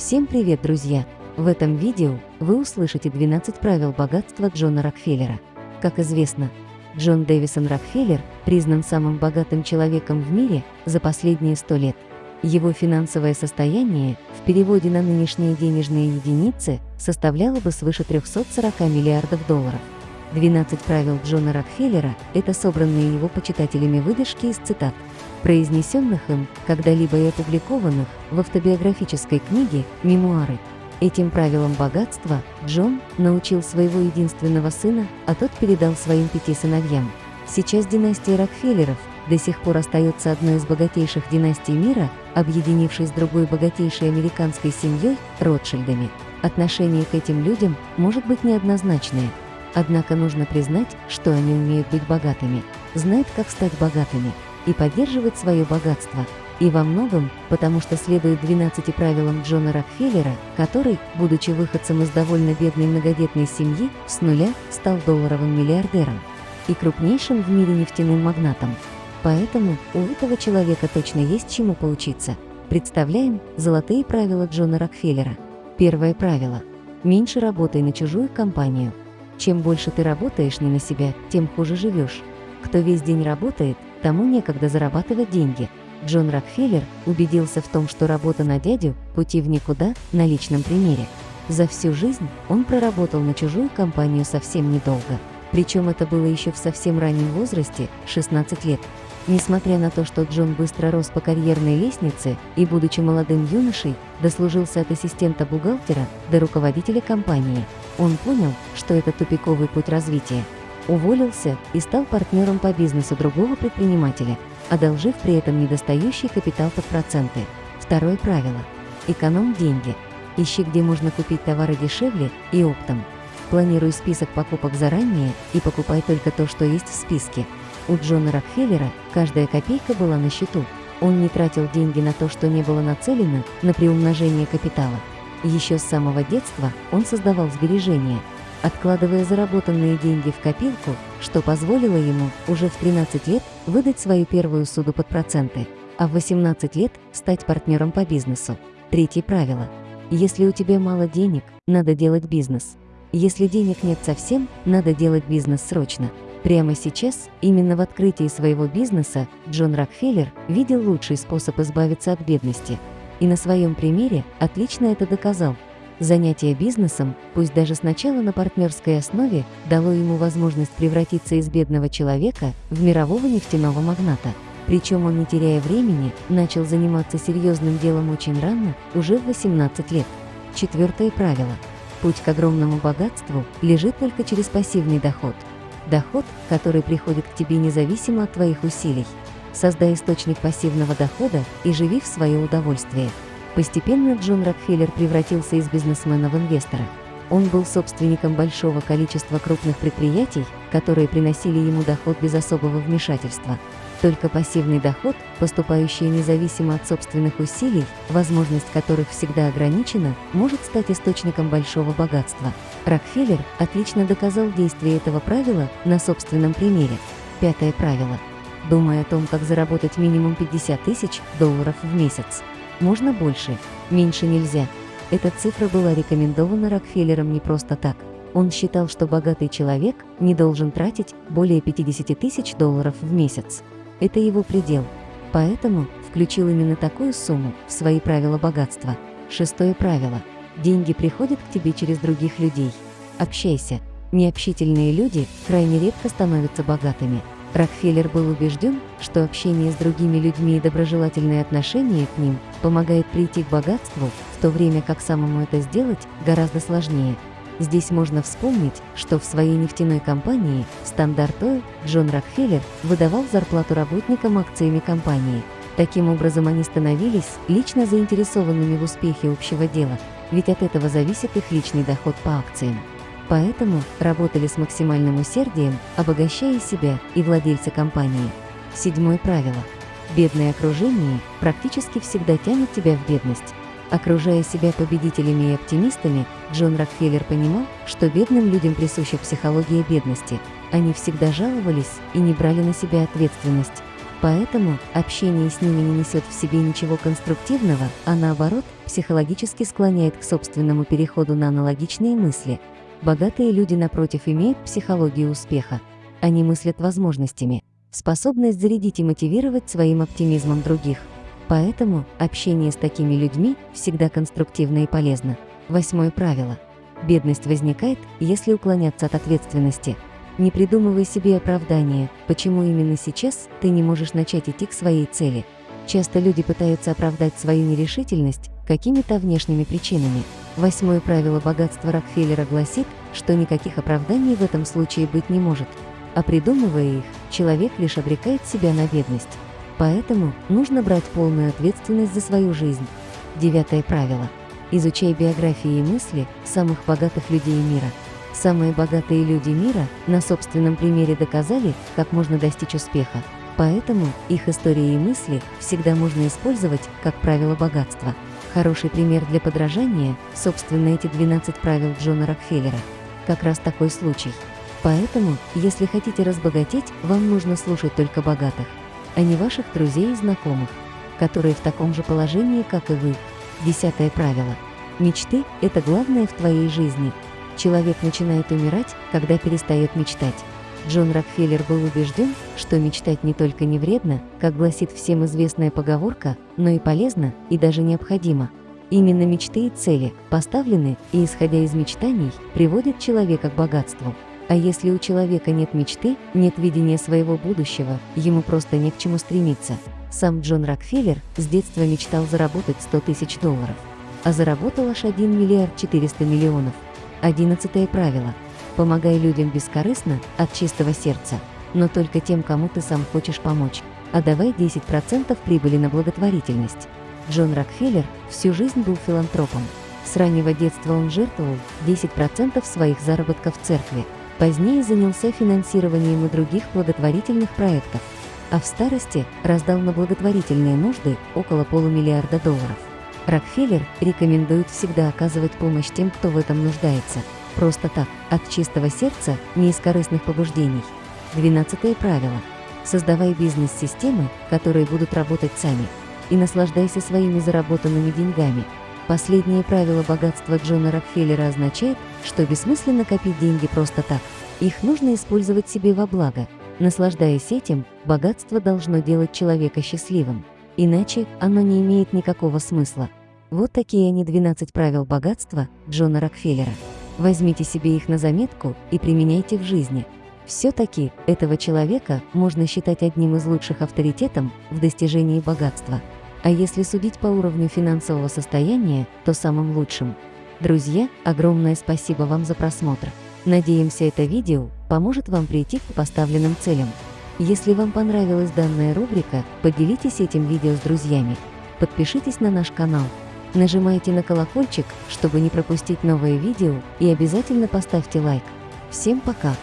Всем привет, друзья! В этом видео вы услышите 12 правил богатства Джона Рокфеллера. Как известно, Джон Дэвисон Рокфеллер признан самым богатым человеком в мире за последние 100 лет. Его финансовое состояние в переводе на нынешние денежные единицы составляло бы свыше 340 миллиардов долларов. 12 правил Джона Рокфеллера – это собранные его почитателями выдержки из цитат, произнесенных им когда-либо и опубликованных в автобиографической книге «Мемуары». Этим правилам богатства Джон научил своего единственного сына, а тот передал своим пяти сыновьям. Сейчас династия Рокфеллеров до сих пор остается одной из богатейших династий мира, объединившись с другой богатейшей американской семьей – Ротшильдами. Отношение к этим людям может быть неоднозначное – Однако нужно признать, что они умеют быть богатыми, знают, как стать богатыми и поддерживать свое богатство. И во многом, потому что следует 12 правилам Джона Рокфеллера, который, будучи выходцем из довольно бедной многодетной семьи, с нуля стал долларовым миллиардером и крупнейшим в мире нефтяным магнатом. Поэтому у этого человека точно есть чему поучиться. Представляем золотые правила Джона Рокфеллера. Первое правило. Меньше работай на чужую компанию. Чем больше ты работаешь не на себя, тем хуже живешь. Кто весь день работает, тому некогда зарабатывать деньги. Джон Рокфеллер убедился в том, что работа на дядю – пути в никуда на личном примере. За всю жизнь он проработал на чужую компанию совсем недолго. Причем это было еще в совсем раннем возрасте – 16 лет. Несмотря на то, что Джон быстро рос по карьерной лестнице и, будучи молодым юношей, дослужился от ассистента бухгалтера до руководителя компании, он понял, что это тупиковый путь развития. Уволился и стал партнером по бизнесу другого предпринимателя, одолжив при этом недостающий капитал под проценты. Второе правило. Эконом деньги. Ищи, где можно купить товары дешевле и оптом. Планируй список покупок заранее и покупай только то, что есть в списке. У Джона Рокфеллера каждая копейка была на счету. Он не тратил деньги на то, что не было нацелено на приумножение капитала. Еще с самого детства он создавал сбережения, откладывая заработанные деньги в копилку, что позволило ему уже в 13 лет выдать свою первую суду под проценты, а в 18 лет стать партнером по бизнесу. Третье правило. Если у тебя мало денег, надо делать бизнес. Если денег нет совсем, надо делать бизнес срочно. Прямо сейчас, именно в открытии своего бизнеса, Джон Рокфеллер видел лучший способ избавиться от бедности – и на своем примере отлично это доказал. Занятие бизнесом, пусть даже сначала на партнерской основе, дало ему возможность превратиться из бедного человека в мирового нефтяного магната. Причем он, не теряя времени, начал заниматься серьезным делом очень рано, уже в 18 лет. Четвертое правило. Путь к огромному богатству лежит только через пассивный доход. Доход, который приходит к тебе независимо от твоих усилий. Создай источник пассивного дохода и живи в свое удовольствие. Постепенно Джон Рокфеллер превратился из бизнесмена в инвестора. Он был собственником большого количества крупных предприятий, которые приносили ему доход без особого вмешательства. Только пассивный доход, поступающий независимо от собственных усилий, возможность которых всегда ограничена, может стать источником большого богатства. Рокфеллер отлично доказал действие этого правила на собственном примере. Пятое правило – думая о том, как заработать минимум 50 тысяч долларов в месяц. Можно больше, меньше нельзя. Эта цифра была рекомендована Рокфеллером не просто так. Он считал, что богатый человек не должен тратить более 50 тысяч долларов в месяц. Это его предел. Поэтому включил именно такую сумму в свои правила богатства. Шестое правило. Деньги приходят к тебе через других людей. Общайся. Необщительные люди крайне редко становятся богатыми. Рокфеллер был убежден, что общение с другими людьми и доброжелательные отношения к ним помогает прийти к богатству, в то время как самому это сделать гораздо сложнее. Здесь можно вспомнить, что в своей нефтяной компании «Standard Oil» Джон Рокфеллер выдавал зарплату работникам акциями компании. Таким образом, они становились лично заинтересованными в успехе общего дела, ведь от этого зависит их личный доход по акциям. Поэтому работали с максимальным усердием, обогащая себя и владельца компании. Седьмое правило. Бедное окружение практически всегда тянет тебя в бедность. Окружая себя победителями и оптимистами, Джон Рокфеллер понимал, что бедным людям присуща психология бедности. Они всегда жаловались и не брали на себя ответственность. Поэтому общение с ними не несет в себе ничего конструктивного, а наоборот, психологически склоняет к собственному переходу на аналогичные мысли. Богатые люди, напротив, имеют психологию успеха. Они мыслят возможностями, способность зарядить и мотивировать своим оптимизмом других. Поэтому общение с такими людьми всегда конструктивно и полезно. Восьмое правило. Бедность возникает, если уклоняться от ответственности. Не придумывай себе оправдания, почему именно сейчас ты не можешь начать идти к своей цели. Часто люди пытаются оправдать свою нерешительность какими-то внешними причинами. Восьмое правило богатства Рокфеллера гласит, что никаких оправданий в этом случае быть не может. А придумывая их, человек лишь обрекает себя на бедность. Поэтому нужно брать полную ответственность за свою жизнь. Девятое правило. Изучай биографии и мысли самых богатых людей мира. Самые богатые люди мира на собственном примере доказали, как можно достичь успеха. Поэтому их истории и мысли всегда можно использовать как правило богатства. Хороший пример для подражания – собственно эти 12 правил Джона Рокфеллера. Как раз такой случай. Поэтому, если хотите разбогатеть, вам нужно слушать только богатых, а не ваших друзей и знакомых, которые в таком же положении, как и вы. Десятое правило. Мечты – это главное в твоей жизни – Человек начинает умирать, когда перестает мечтать. Джон Рокфеллер был убежден, что мечтать не только не вредно, как гласит всем известная поговорка, но и полезно и даже необходимо. Именно мечты и цели, поставлены и исходя из мечтаний, приводят человека к богатству. А если у человека нет мечты, нет видения своего будущего, ему просто не к чему стремиться. Сам Джон Рокфеллер с детства мечтал заработать 100 тысяч долларов, а заработал аж 1 миллиард 400 миллионов – Одиннадцатое правило. Помогай людям бескорыстно, от чистого сердца, но только тем, кому ты сам хочешь помочь. А давай 10% прибыли на благотворительность. Джон Рокфеллер всю жизнь был филантропом. С раннего детства он жертвовал 10% своих заработков церкви. Позднее занялся финансированием и других благотворительных проектов. А в старости раздал на благотворительные нужды около полумиллиарда долларов. Рокфеллер рекомендует всегда оказывать помощь тем, кто в этом нуждается. Просто так, от чистого сердца, не из корыстных побуждений. Двенадцатое правило. Создавай бизнес-системы, которые будут работать сами. И наслаждайся своими заработанными деньгами. Последнее правило богатства Джона Рокфеллера означает, что бессмысленно копить деньги просто так. Их нужно использовать себе во благо. Наслаждаясь этим, богатство должно делать человека счастливым. Иначе оно не имеет никакого смысла. Вот такие они 12 правил богатства Джона Рокфеллера. Возьмите себе их на заметку и применяйте в жизни. Все-таки этого человека можно считать одним из лучших авторитетов в достижении богатства. А если судить по уровню финансового состояния, то самым лучшим. Друзья, огромное спасибо вам за просмотр. Надеемся, это видео поможет вам прийти к поставленным целям. Если вам понравилась данная рубрика, поделитесь этим видео с друзьями. Подпишитесь на наш канал. Нажимайте на колокольчик, чтобы не пропустить новые видео и обязательно поставьте лайк. Всем пока!